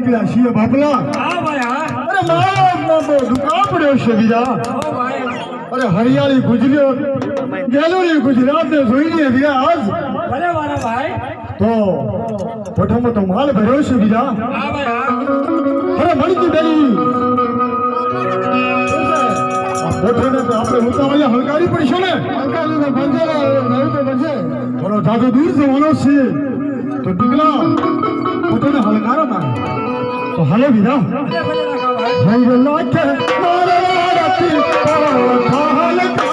નીકળ્યા છીએ બાપલા. અરે મારા દુકાન પડ્યો છે બીજા. અરે હરિયાળી ગુજરાત ગેલોરી ગુજરાતને જોઈને ગયા આજ. મારા તો મોટામાં તો માલ ભર્યો છે બીજા. અરે કોઠાને તો આપણે ઉતાવળિયા હલકારી પડશે ને. હલકારી બનશે નહીં તો બનશે. થોડો જાજો દૂર જવાનો છે. તો દીકરા પોતાને હલકારો ના તો હાલે ભલે લાકા ભાઈ હૈ મારા રાતી પાવા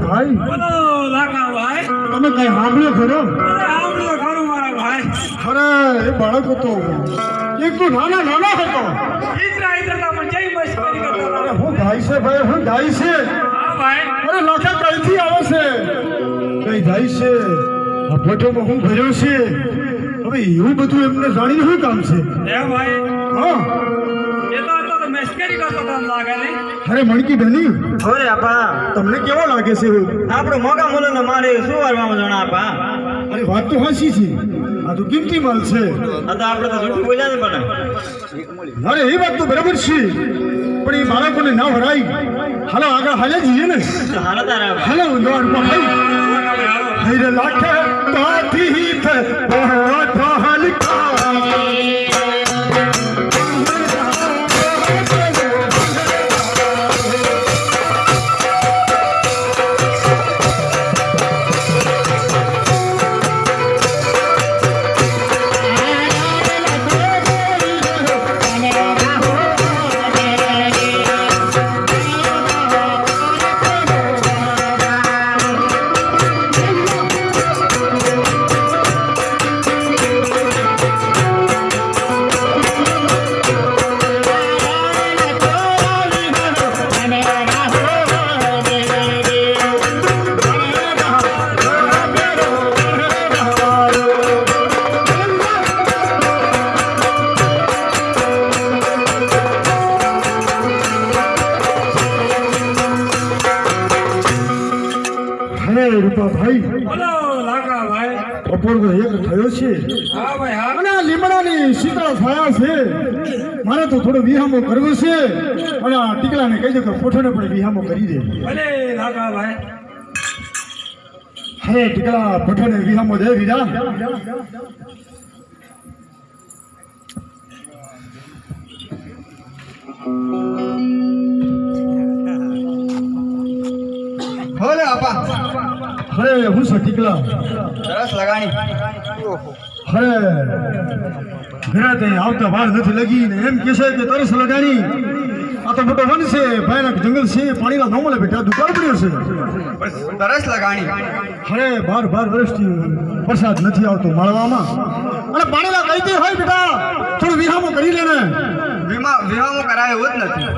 મારા બોલો ભાઈ. તમે કઈ સાંભળ્યો ખરો? આવડું ખરું મારા ભાઈ. અરે એ બાળક હતો. એક તો નાના નાના હતો. ઈતરા ઈતરા પણ જઈ મસ્કરી કરતા અરે હું ગાય છે ભાઈ હું ગાય છે. હા ભાઈ. અરે લાખા કઈથી આવે છે. કઈ જાય છે? આ ફોટોમાં હું ભર્યો છે. હવે એવું બધું એમને જાણીને શું કામ છે? એ ભાઈ હા. એ તો મસ્કરી કરતો હતો લાગે ને અરે મણકી બની અરે આપા. તમને કેવો લાગે છે? આપણો મોગા મોલો ને મારે શું વારવામાં જણા આપા? અરે વાત તો હાસી છે. આ તો કિંમતી માલ છે. આ તો આપણે તો જૂઠું બોલ્યા ને પણ. અરે એ વાત તો બરાબર છે. પણ એ બાળકોને ના ભરાય હાલો આગળ હાલે જઈએ ને. હાલો તારા હાલો ઊંધો ભાઈ. Hair લાખે તાથી the. બહોત બપોરનો એક થયો છે. અને આ લીમડાની શીતળ છાયા છે. મારે તો થોડો વિહામો કરવો છે. અને આ ટીકલાને કહી દો કે પોઠોને પણ વિહામો કરી દે. ભલે લાખા ભાઈ. હે ટીકલા પોઠોને વિહામો દે વિરા. ભલે આપા. હરે હું છે ટીકલા? સરસ લગાણી. હરે ઘરે તે આવતા વાર નથી લગી ને એમ કે છે કે તરસ લગાણી. આ તો મોટો વન છે ભયાનક જંગલ છે પાણીના ન મળે બેટા દુકાળ પડ્યો છે. તરસ લગાણી. અરે બાર બાર વર્ષથી વરસાદ નથી આવતો માળવામાં. અને પાણીના કઈતી હોય બેટા? થોડું વિહામો કરી લે ને. વિહામો કરાય જ નથી.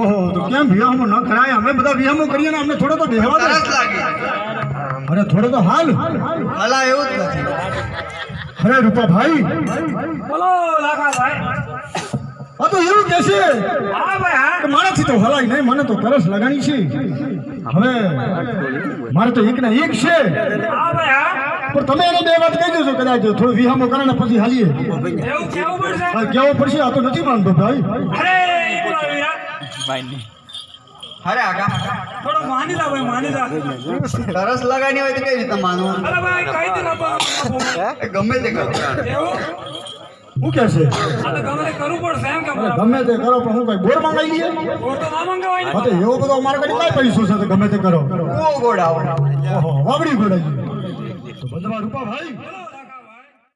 ઓહો તો કેમ વિહામો ન કરાય? અમે બધા વિહામો કરીએ ને અમને થોડો તો બેહવા દે. સરસ લાગે. અરે થોડો તો હાલ. હલા એવું જ નથી. અરે રૂપા ભાઈ બોલો લાખા ભાઈ આ તો એવું કે છે હા ભાઈ હા. મારાથી તો હલાય નહીં મને તો તરસ લગાણી છે. હવે મારે તો એક ના એક છે. હા ભાઈ હા. પણ તમે એને બે વાત કહી દેજો કદાચ થોડું વિહામો કરે ને પછી હાલીએ. એવું કેવું પડશે? આ કેવું પડશે આ તો નથી માનતો ભાઈ. અરે અરે આગા. થોડો માની લા ભાઈ માની લા સરસ લગાવી હોય તો કઈ રીતે માનવું? અરે ભાઈ કઈ દે ગમે તે કરો. કે છે? ગમે તે કરવું પડશે એમ કે ગમે તે કરો પણ હું કઈ બોર મંગાવી લઈએ? તો ના મંગાવાય હા તો એવો બધો અમારા કઈ કઈ પૈસો છે તો ગમે તે કરો. ઓ ગોળાવો ઓહો વાવડી ગોડાઈ તો બધવા રૂપા ભાઈ